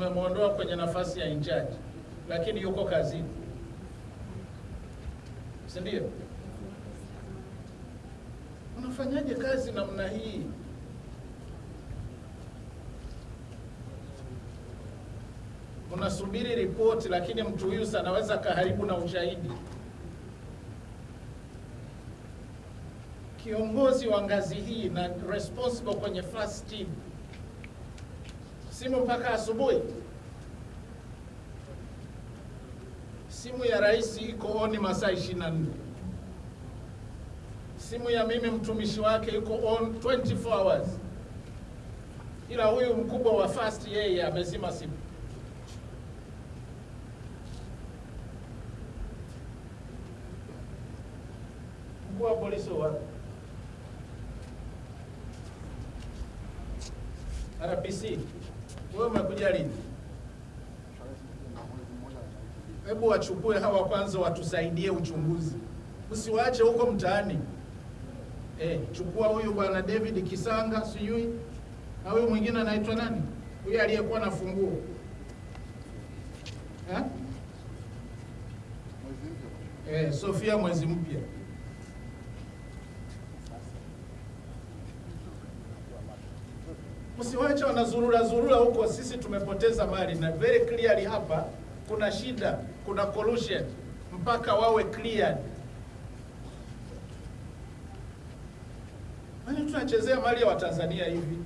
tumemwondoa kwenye nafasi ya incharge, lakini yuko kazini, si ndio? Unafanyaje kazi namna hii? Unasubiri ripoti, lakini mtu huyu sanaweza anaweza kaharibu na ushahidi. Kiongozi wa ngazi hii na responsible kwenye first team, simu mpaka asubuhi. Simu ya rais iko oni masaa 24. Simu ya mimi mtumishi wake iko on 24 hours, ila huyu mkubwa wa fast yeye amezima simu. Mkuu wa polisi wapi? RPC, wewe umekuja lini? Hebu wachukue hawa kwanza, watusaidie uchunguzi, usiwaache huko mtaani. Eh, chukua huyu bwana David Kisanga, sijui na huyu mwingine anaitwa nani, huyu aliyekuwa na funguo eh? Eh, Sofia mwezi mpya. Msiwache wanazurura zurura huko, sisi tumepoteza mali na very clearly hapa kuna shida, kuna collusion mpaka wawe cleared. Yaani tunachezea mali ya Watanzania hivi?